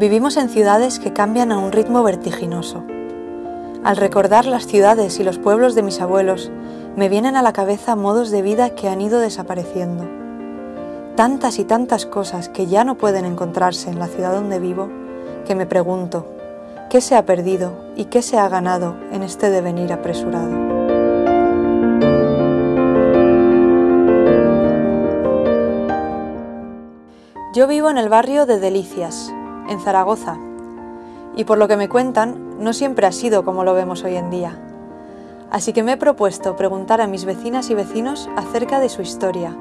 Vivimos en ciudades que cambian a un ritmo vertiginoso. Al recordar las ciudades y los pueblos de mis abuelos, me vienen a la cabeza modos de vida que han ido desapareciendo. Tantas y tantas cosas que ya no pueden encontrarse en la ciudad donde vivo, que me pregunto, ¿qué se ha perdido y qué se ha ganado en este devenir apresurado? Yo vivo en el barrio de Delicias, en Zaragoza, y por lo que me cuentan, no siempre ha sido como lo vemos hoy en día. Así que me he propuesto preguntar a mis vecinas y vecinos acerca de su historia,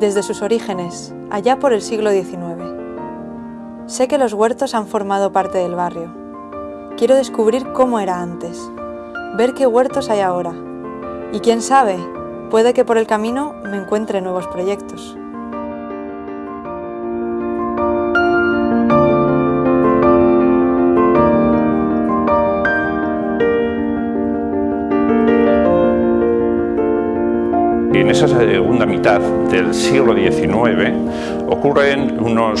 desde sus orígenes, allá por el siglo XIX. Sé que los huertos han formado parte del barrio. Quiero descubrir cómo era antes, ver qué huertos hay ahora. Y quién sabe, puede que por el camino me encuentre nuevos proyectos. Esa segunda mitad del siglo XIX ocurren unos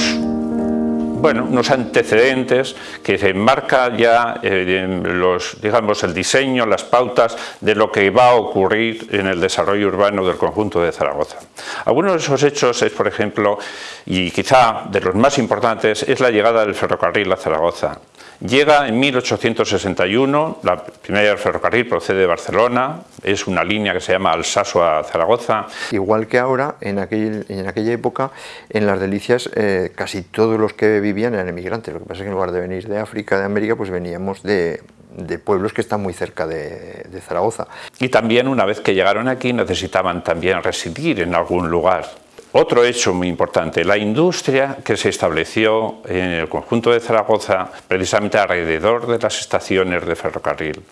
bueno, unos antecedentes que se enmarca ya eh, los, digamos, el diseño, las pautas de lo que va a ocurrir en el desarrollo urbano del conjunto de Zaragoza. Algunos de esos hechos es, por ejemplo, y quizá de los más importantes, es la llegada del ferrocarril a Zaragoza. Llega en 1861, la primera del ferrocarril procede de Barcelona, es una línea que se llama Alsaso a Zaragoza. Igual que ahora, en, en aquella época, en las Delicias eh, casi todos los que vivían eran emigrantes, lo que pasa es que en lugar de venir de África, de América, pues veníamos de, de pueblos que están muy cerca de, de Zaragoza. Y también una vez que llegaron aquí necesitaban también residir en algún lugar. Otro hecho muy importante, la industria que se estableció en el conjunto de Zaragoza precisamente alrededor de las estaciones de ferrocarril.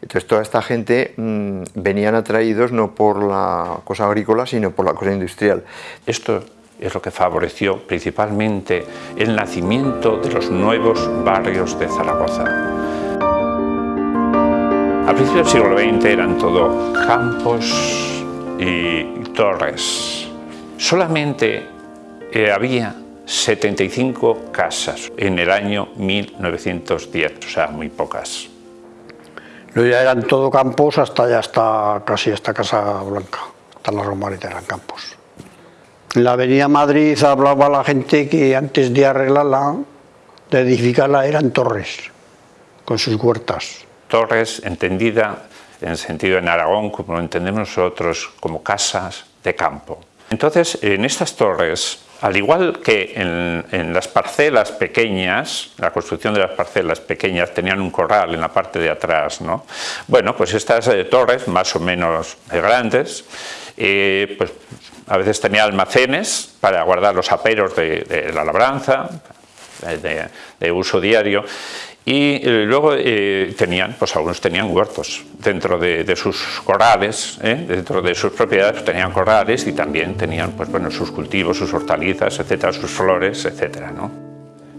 Entonces toda esta gente mmm, venían atraídos no por la cosa agrícola sino por la cosa industrial. Esto es lo que favoreció principalmente el nacimiento de los nuevos barrios de Zaragoza. A principios del siglo XX eran todo campos y torres Solamente eh, había 75 casas en el año 1910, o sea, muy pocas. No, ya eran todo campos hasta ya está casi esta Casa Blanca, hasta la Romarita eran campos. En la avenida Madrid hablaba la gente que antes de arreglarla, de edificarla, eran torres, con sus huertas. Torres entendida en sentido en Aragón, como lo entendemos nosotros, como casas de campo. Entonces, en estas torres, al igual que en, las parcelas pequeñas, la construcción de las parcelas pequeñas tenían un corral en la parte de atrás, ¿no? Bueno, pues estas eh, torres, más o menos grandes, eh, pues a veces tenían almacenes para guardar los aperos de, la labranza, de, uso diario, y eh, luego eh, tenían, pues algunos tenían huertos dentro de, de sus corrales, ¿eh? dentro de sus propiedades tenían corrales y también tenían pues, bueno, sus cultivos, sus hortalizas, etcétera, sus flores, etcétera, ¿no?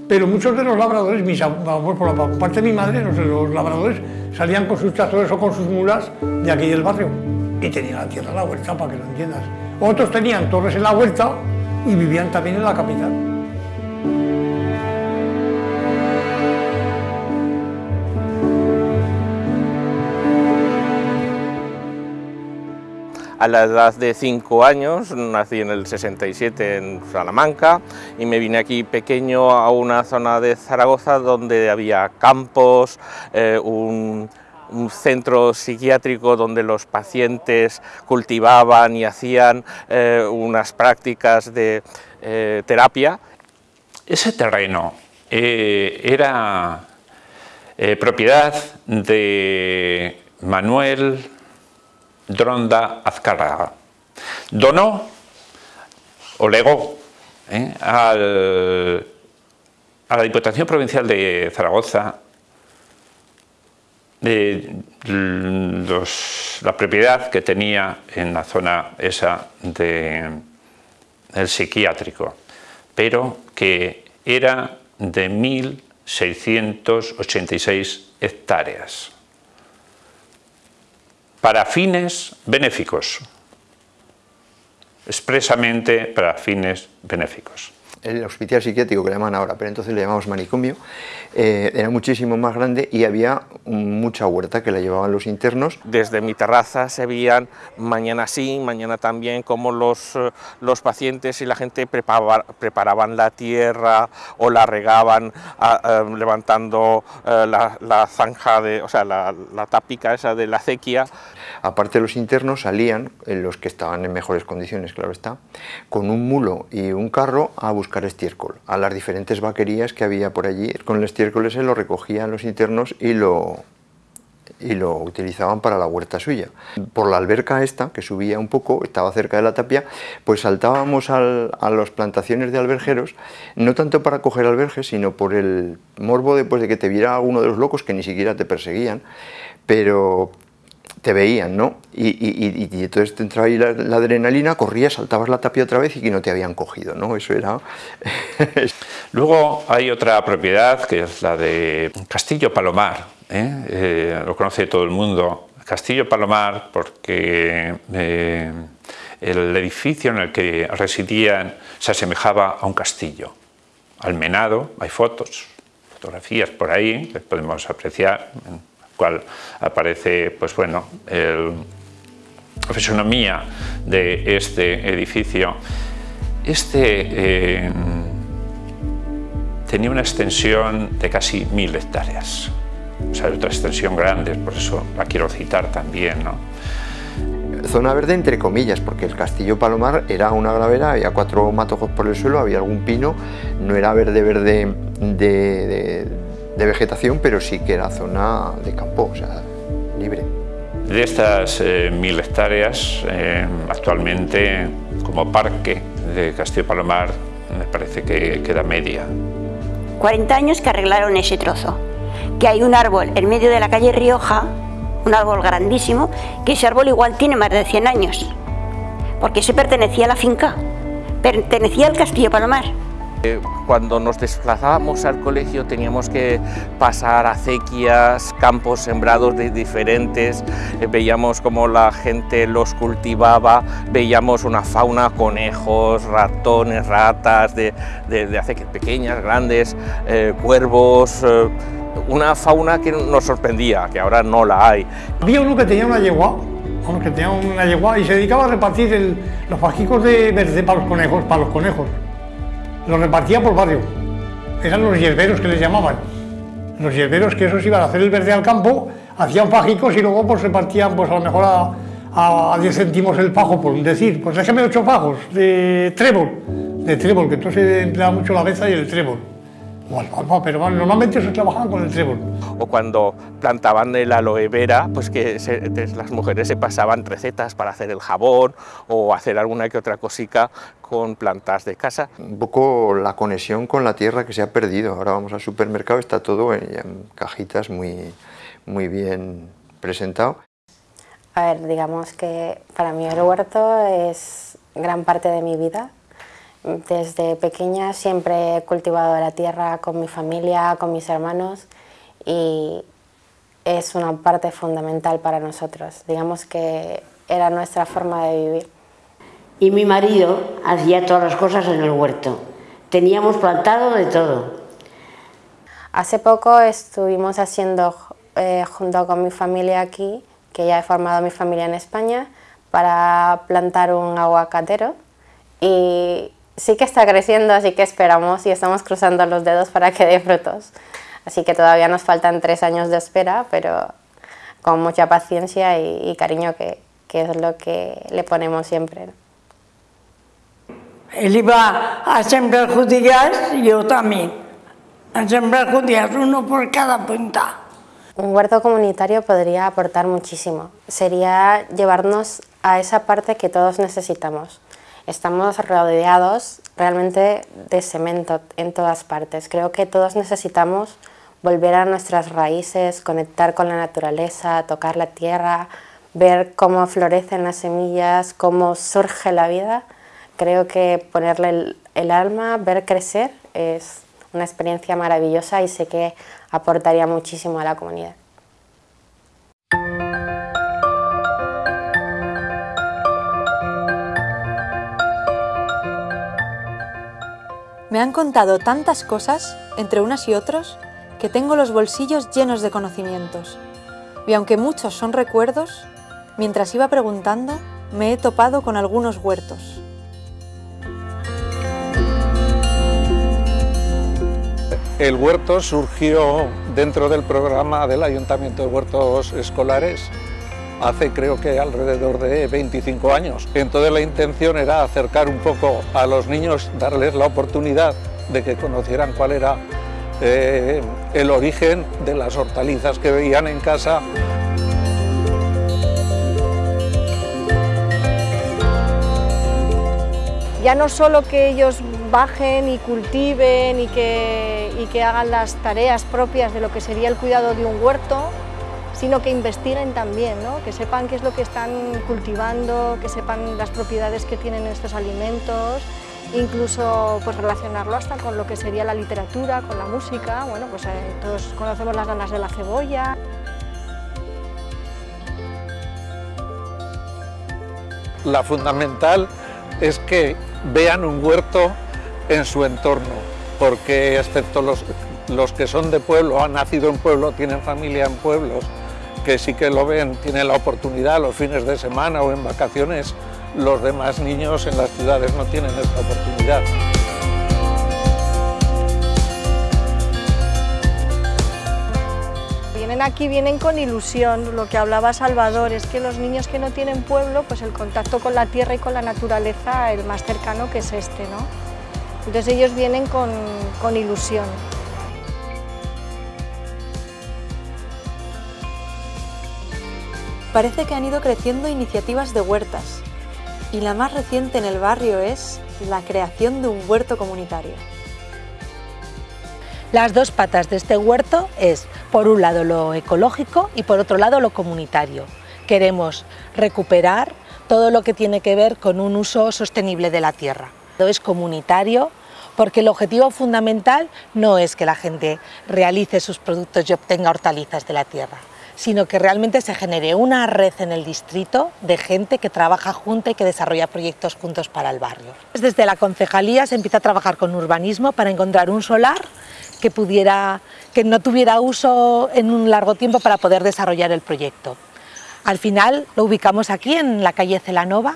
Pero muchos de los labradores, mis, por la parte de mi madre, los, los labradores salían con sus tractores o con sus mulas de aquí del barrio y tenían la tierra en la huerta, para que lo entiendas. Otros tenían torres en la huerta y vivían también en la capital. A la edad de 5 años, nací en el 67 en Salamanca y me vine aquí pequeño a una zona de Zaragoza donde había campos, eh, un, centro psiquiátrico donde los pacientes cultivaban y hacían eh, unas prácticas de eh, terapia. Ese terreno era propiedad de Manuel Dronda Azcárraga. Donó o legó ¿eh? a la Diputación Provincial de Zaragoza de la propiedad que tenía en la zona esa de, del psiquiátrico, pero que era de 1.686 hectáreas para fines benéficos, expresamente para fines benéficos. El hospital psiquiátrico que le llaman ahora, pero entonces le llamamos manicomio, eh, era muchísimo más grande y había mucha huerta que la llevaban los internos. Desde mi terraza se veían mañana sí, mañana también, como los, eh, los pacientes y la gente preparaban la tierra o la regaban levantando la, la, zanja, de, o sea, la, la tápica esa de la acequia. Aparte los internos salían, los que estaban en mejores condiciones, claro está, con un mulo y un carro a buscar estiércol, a las diferentes vaquerías que había por allí. Con el estiércol ese lo recogían los internos y lo, y lo utilizaban para la huerta suya. Por la alberca esta, que subía un poco, estaba cerca de la tapia, pues saltábamos a las plantaciones de alberjeros, no tanto para coger alberjes, sino por el morbo de, pues, de que te viera uno de los locos que ni siquiera te perseguían, pero, te veían, ¿no? Y, entonces te entraba ahí la, adrenalina, corrías, saltabas la tapia otra vez y que no te habían cogido, ¿no? Eso era... Luego hay otra propiedad que es la de Castillo Palomar, ¿eh? Eh, lo conoce todo el mundo. Castillo Palomar porque eh, el edificio en el que residían se asemejaba a un castillo. Almenado, hay fotos, fotografías por ahí que podemos apreciar cual aparece pues bueno, la fisonomía de este edificio. Este eh, tenía una extensión de casi mil hectáreas, o sea, otra extensión grande, por eso la quiero citar también. ¿no? Zona verde entre comillas, porque el Castillo Palomar era una gravera, había cuatro matojos por el suelo, había algún pino, no era verde verde de de vegetación, pero sí que era zona de campo, o sea, libre. De estas eh, mil hectáreas, eh, actualmente como parque de Castillo Palomar me parece que queda media. 40 años que arreglaron ese trozo, que hay un árbol en medio de la calle Rioja, un árbol grandísimo, que ese árbol igual tiene más de 100 años, porque se pertenecía a la finca, pertenecía al Castillo Palomar. Eh, cuando nos desplazábamos al colegio teníamos que pasar acequias, campos sembrados de diferentes, eh, veíamos cómo la gente los cultivaba, veíamos una fauna, conejos, ratones, ratas, de, de, acequias pequeñas, grandes, eh, cuervos, una fauna que nos sorprendía, que ahora no la hay. Había uno que tenía una yegua, y se dedicaba a repartir los fajicos de verde para los conejos los repartía por barrio. Eran los hierberos que les llamaban. Los hierberos que esos iban a hacer el verde al campo, hacían fajicos y luego pues repartían pues a lo mejor a, a, 10 céntimos el fajo, por decir, pues déjame ocho fajos de trébol, de trébol, que entonces se emplea mucho la beza y el trébol pero normalmente se trabajaban con el trébol. O cuando plantaban el aloe vera, pues que las mujeres se pasaban recetas para hacer el jabón o hacer alguna que otra cosica con plantas de casa. Un poco la conexión con la tierra que se ha perdido. Ahora vamos al supermercado, está todo en, cajitas muy, muy bien presentado. A ver, digamos que para mí el huerto es gran parte de mi vida desde pequeña siempre he cultivado la tierra con mi familia, con mis hermanos y es una parte fundamental para nosotros. Digamos que era nuestra forma de vivir. Y mi marido hacía todas las cosas en el huerto. Teníamos plantado de todo. Hace poco estuvimos haciendo, eh, junto con mi familia aquí, que ya he formado mi familia en España, para plantar un aguacatero y sí que está creciendo, así que esperamos y estamos cruzando los dedos para que dé frutos. Así que todavía nos faltan tres años de espera, pero con mucha paciencia y, cariño, que, es lo que le ponemos siempre. Él iba a sembrar judías y yo también. A sembrar judías, uno por cada punta. Un huerto comunitario podría aportar muchísimo. Sería llevarnos a esa parte que todos necesitamos estamos rodeados realmente de cemento en todas partes. Creo que todos necesitamos volver a nuestras raíces, conectar con la naturaleza, tocar la tierra, ver cómo florecen las semillas, cómo surge la vida. Creo que ponerle el, alma, ver crecer, es una experiencia maravillosa y sé que aportaría muchísimo a la comunidad. Me han contado tantas cosas, entre unas y otros, que tengo los bolsillos llenos de conocimientos. Y aunque muchos son recuerdos, mientras iba preguntando, me he topado con algunos huertos. El huerto surgió dentro del programa del Ayuntamiento de Huertos Escolares hace creo que alrededor de 25 años. Entonces la intención era acercar un poco a los niños, darles la oportunidad de que conocieran cuál era eh, el origen de las hortalizas que veían en casa. Ya no solo que ellos bajen y cultiven y que, y que hagan las tareas propias de lo que sería el cuidado de un huerto, sino que investiguen también, ¿no? que sepan qué es lo que están cultivando, que sepan las propiedades que tienen estos alimentos, incluso pues, relacionarlo hasta con lo que sería la literatura, con la música, bueno, pues eh, todos conocemos las ganas de la cebolla. La fundamental es que vean un huerto en su entorno, porque excepto los, los que son de pueblo, han nacido en pueblo, tienen familia en pueblos, que sí que lo ven, tienen la oportunidad los fines de semana o en vacaciones, los demás niños en las ciudades no tienen esta oportunidad. Vienen aquí, vienen con ilusión, lo que hablaba Salvador, es que los niños que no tienen pueblo, pues el contacto con la tierra y con la naturaleza, el más cercano que es este, ¿no? Entonces ellos vienen con, con ilusión. Parece que han ido creciendo iniciativas de huertas y la más reciente en el barrio es la creación de un huerto comunitario. Las dos patas de este huerto es, por un lado, lo ecológico y por otro lado, lo comunitario. Queremos recuperar todo lo que tiene que ver con un uso sostenible de la tierra. Es comunitario porque el objetivo fundamental no es que la gente realice sus productos y obtenga hortalizas de la tierra, sino que realmente se genere una red en el distrito de gente que trabaja junta y que desarrolla proyectos juntos para el barrio. Desde la concejalía se empieza a trabajar con urbanismo para encontrar un solar que, pudiera, que no tuviera uso en un largo tiempo para poder desarrollar el proyecto. Al final lo ubicamos aquí en la calle Celanova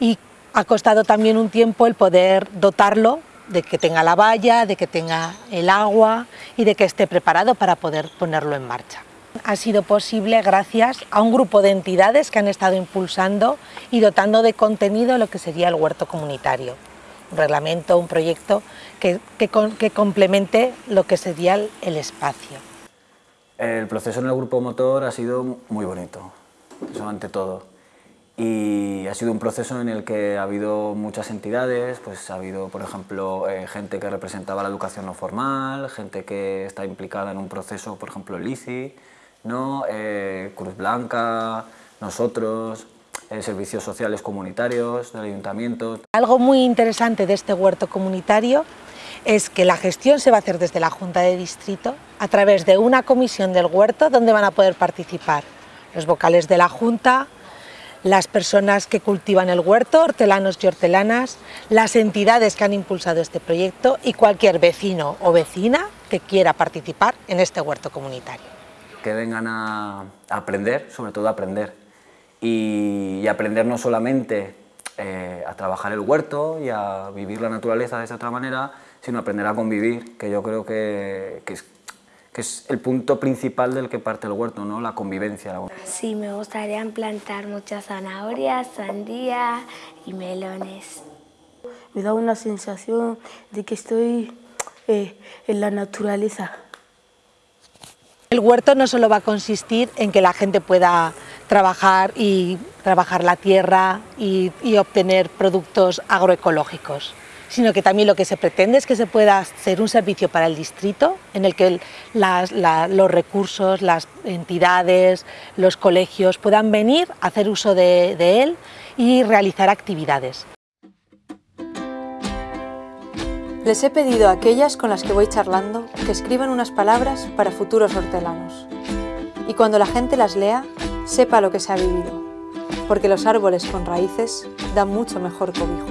y ha costado también un tiempo el poder dotarlo de que tenga la valla, de que tenga el agua y de que esté preparado para poder ponerlo en marcha ha sido posible gracias a un grupo de entidades que han estado impulsando y dotando de contenido lo que sería el huerto comunitario. Un reglamento, un proyecto que, que, complemente lo que sería el, espacio. El proceso en el grupo motor ha sido muy bonito, eso ante todo. Y ha sido un proceso en el que ha habido muchas entidades, pues ha habido, por ejemplo, eh, gente que representaba la educación no formal, gente que está implicada en un proceso, por ejemplo, el ICI, ¿no? Eh, Cruz Blanca, nosotros, eh, servicios sociales comunitarios del ayuntamiento. Algo muy interesante de este huerto comunitario es que la gestión se va a hacer desde la Junta de Distrito a través de una comisión del huerto donde van a poder participar los vocales de la Junta, las personas que cultivan el huerto, hortelanos y hortelanas, las entidades que han impulsado este proyecto y cualquier vecino o vecina que quiera participar en este huerto comunitario que vengan a, aprender, sobre todo a aprender. Y, aprender no solamente eh, a trabajar el huerto y a vivir la naturaleza de esa otra manera, sino aprender a convivir, que yo creo que, que, es, que es el punto principal del que parte el huerto, ¿no? la convivencia. Sí, me gustaría plantar muchas zanahorias, sandías y melones. Me da una sensación de que estoy eh, en la naturaleza. El huerto no solo va a consistir en que la gente pueda trabajar y trabajar la tierra y, obtener productos agroecológicos, sino que también lo que se pretende es que se pueda hacer un servicio para el distrito en el que los recursos, las entidades, los colegios puedan venir a hacer uso de él y realizar actividades. Les he pedido a aquellas con las que voy charlando que escriban unas palabras para futuros hortelanos. Y cuando la gente las lea, sepa lo que se ha vivido, porque los árboles con raíces dan mucho mejor cobijo.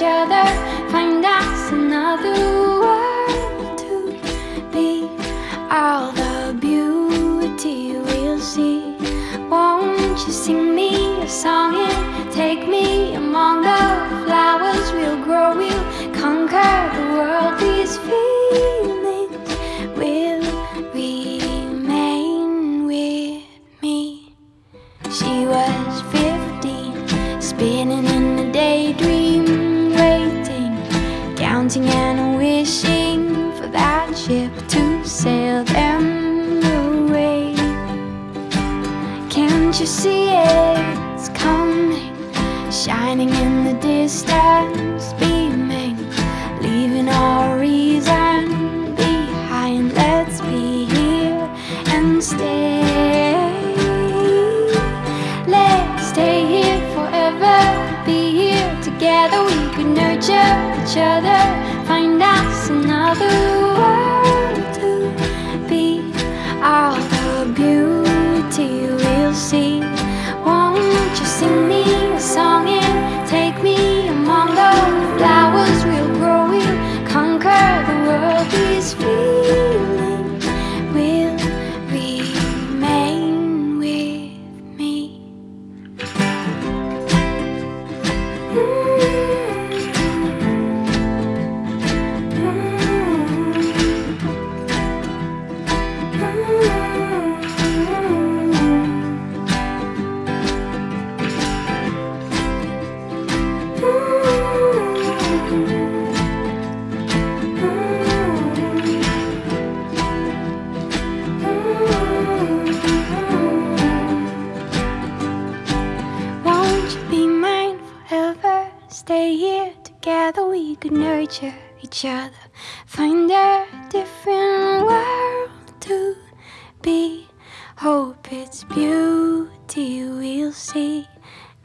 each other Find us another world to be. All the beauty we'll see. Won't you sing me a song? And take me each other. could nurture each other, find a different world to be. Hope its beauty we'll see.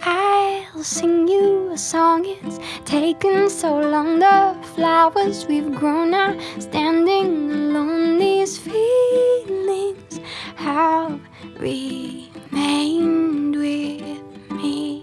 I'll sing you a song. It's taken so long. The flowers we've grown are standing alone. These feelings have remained with me.